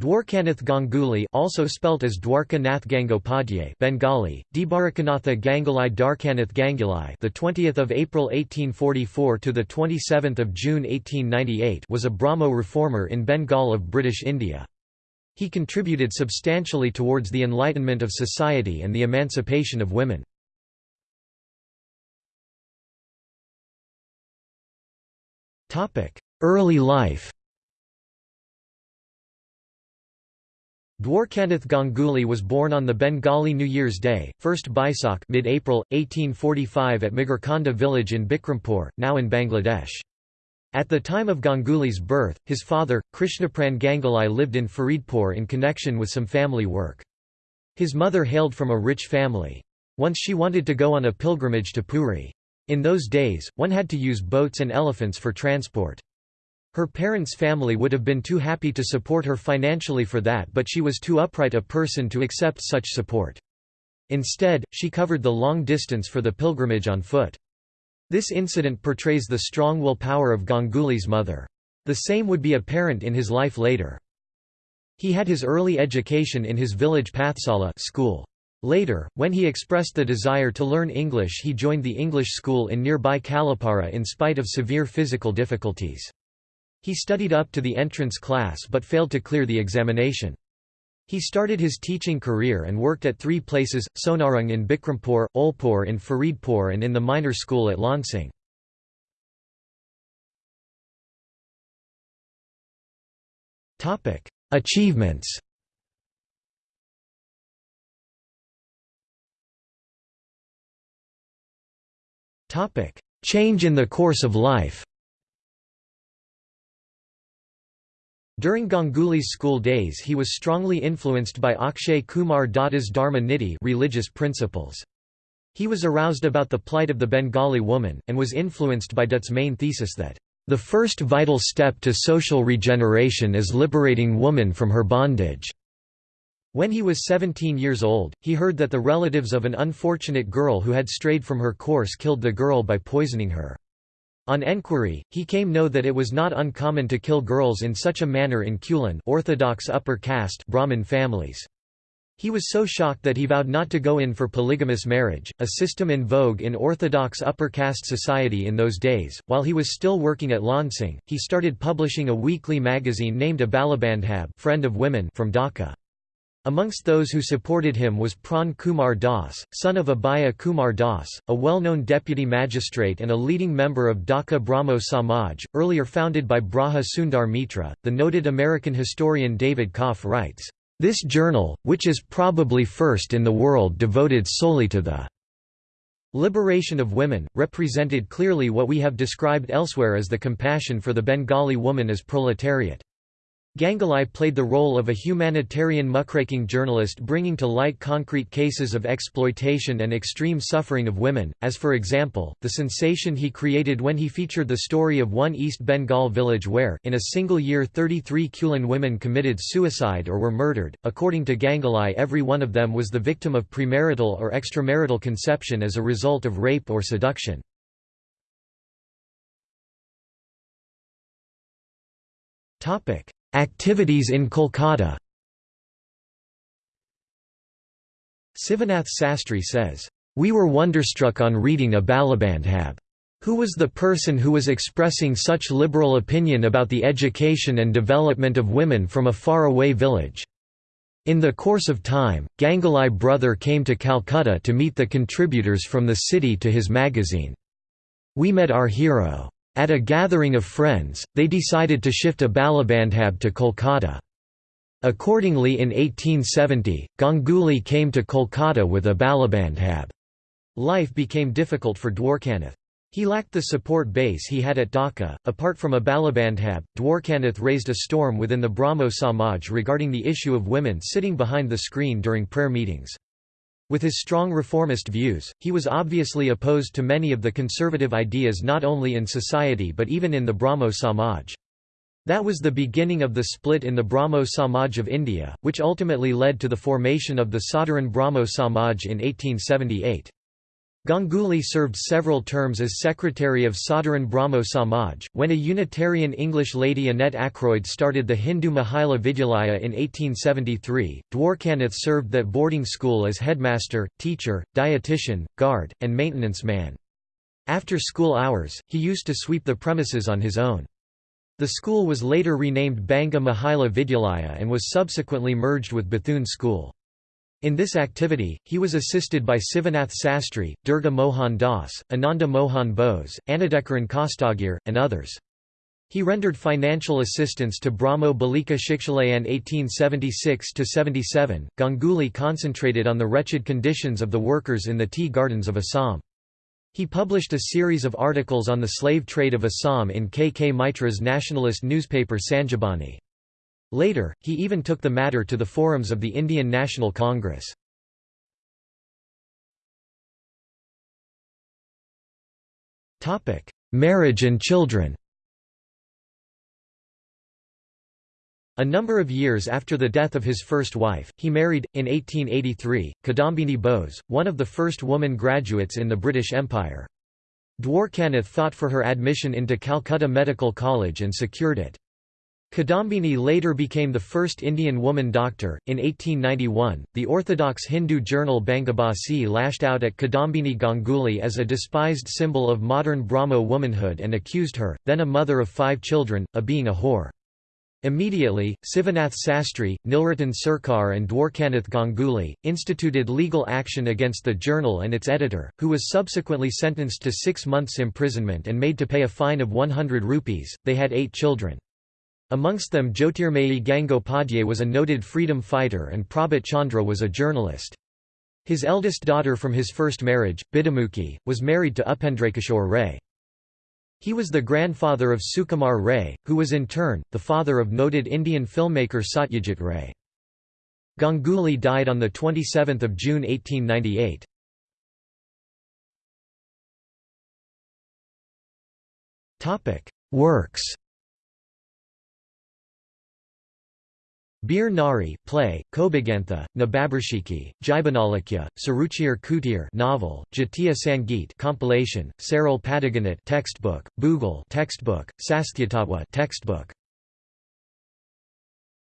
Dwarkanath Ganguly also spelt as Dwarka Nath Gangopadhyay Bengali, Dibarakanatha Gangalai Darkanath Gangulai the 20th of April 1844 to the 27th of June 1898 was a Brahmo reformer in Bengal of British India. He contributed substantially towards the enlightenment of society and the emancipation of women. Early life Dwarkanath Ganguly was born on the Bengali New Year's Day, 1st Baisakh mid-April, 1845 at Magarkonda village in Bikrampur, now in Bangladesh. At the time of Ganguly's birth, his father, Krishnapran Ganguly lived in Faridpur in connection with some family work. His mother hailed from a rich family. Once she wanted to go on a pilgrimage to Puri. In those days, one had to use boats and elephants for transport. Her parents' family would have been too happy to support her financially for that but she was too upright a person to accept such support. Instead, she covered the long distance for the pilgrimage on foot. This incident portrays the strong willpower of Ganguly's mother. The same would be apparent in his life later. He had his early education in his village Pathsala school. Later, when he expressed the desire to learn English he joined the English school in nearby Kalapara in spite of severe physical difficulties. He studied up to the entrance class but failed to clear the examination. He started his teaching career and worked at three places, Sonarung in Bikrampur, Olpur in Faridpur and in the minor school at Lansing. Achievements Change in the course of life During Ganguly's school days he was strongly influenced by Akshay Kumar Datta's Dharma Niti religious principles. He was aroused about the plight of the Bengali woman, and was influenced by Dutt's main thesis that, "...the first vital step to social regeneration is liberating woman from her bondage." When he was 17 years old, he heard that the relatives of an unfortunate girl who had strayed from her course killed the girl by poisoning her. On enquiry, he came to know that it was not uncommon to kill girls in such a manner in Kulin orthodox upper caste Brahmin families. He was so shocked that he vowed not to go in for polygamous marriage, a system in vogue in orthodox upper caste society in those days. While he was still working at Lansing, he started publishing a weekly magazine named Abalabandhab Friend of Women from Dhaka. Amongst those who supported him was Pran Kumar Das, son of Abhaya Kumar Das, a well-known deputy magistrate and a leading member of Dhaka Brahmo Samaj, earlier founded by Braja Sundar Mitra. The noted American historian David Kopf writes, "This journal, which is probably first in the world devoted solely to the liberation of women, represented clearly what we have described elsewhere as the compassion for the Bengali woman as proletariat. Ganguly played the role of a humanitarian muckraking journalist bringing to light concrete cases of exploitation and extreme suffering of women, as for example, the sensation he created when he featured the story of one East Bengal village where, in a single year 33 Kulin women committed suicide or were murdered. According to Ganguly every one of them was the victim of premarital or extramarital conception as a result of rape or seduction. Topic Activities in Kolkata Sivanath Sastri says, "...we were wonderstruck on reading Abalabandhab. Who was the person who was expressing such liberal opinion about the education and development of women from a far-away village?" In the course of time, Ganguly brother came to Calcutta to meet the contributors from the city to his magazine. We met our hero. At a gathering of friends, they decided to shift Abalabandhab to Kolkata. Accordingly in 1870, Ganguly came to Kolkata with Abalabandhab. Life became difficult for Dwarkanath. He lacked the support base he had at Dhaka. Apart from Abalabandhab, Dwarkanath raised a storm within the Brahmo Samaj regarding the issue of women sitting behind the screen during prayer meetings. With his strong reformist views, he was obviously opposed to many of the conservative ideas not only in society but even in the Brahmo Samaj. That was the beginning of the split in the Brahmo Samaj of India, which ultimately led to the formation of the Sadharan Brahmo Samaj in 1878. Ganguly served several terms as secretary of Sadharan Brahmo Samaj. When a Unitarian English lady Annette Ackroyd started the Hindu Mahila Vidyalaya in 1873, Dwarkanath served that boarding school as headmaster, teacher, dietitian, guard, and maintenance man. After school hours, he used to sweep the premises on his own. The school was later renamed Banga Mahila Vidyalaya and was subsequently merged with Bethune School. In this activity, he was assisted by Sivanath Sastri, Durga Mohan Das, Ananda Mohan Bose, Annada Charan Khastagir, and others. He rendered financial assistance to Brahmo Balika Shikshalayan 1876–77. Ganguly concentrated on the wretched conditions of the workers in the tea gardens of Assam. He published a series of articles on the slave trade of Assam in K. K. Mitra's nationalist newspaper Sanjibani. Later, he even took the matter to the forums of the Indian National Congress. Marriage and children A number of years after the death of his first wife, he married, in 1883, Kadambini Bose, one of the first woman graduates in the British Empire. Dwarkanath fought for her admission into Calcutta Medical College and secured it. Kadambini later became the first Indian woman doctor. In 1891, the orthodox Hindu journal Bangabasi lashed out at Kadambini Ganguly as a despised symbol of modern Brahmo womanhood and accused her, then a mother of five children, of being a whore. Immediately, Sivanath Sastri, Nilratan Sarkar and Dwarkanath Ganguly, instituted legal action against the journal and its editor, who was subsequently sentenced to six months imprisonment and made to pay a fine of 100 rupees. They had eight children. Amongst them Jyotirmayi Gangopadhyay was a noted freedom fighter and Prabhat Chandra was a journalist. His eldest daughter from his first marriage, Bidhumukhi, was married to Upendrakishore Ray. He was the grandfather of Sukumar Ray, who was in turn, the father of noted Indian filmmaker Satyajit Ray. Ganguly died on 27 June 1898. Works Bir Nari play, Kobagantha, Nababarshiki, Jibanalakya, Saruchir Kutir novel, Jatiya Sangeet compilation, Saral Padaganat textbook, Boogal textbook, Sasthyatawa textbook.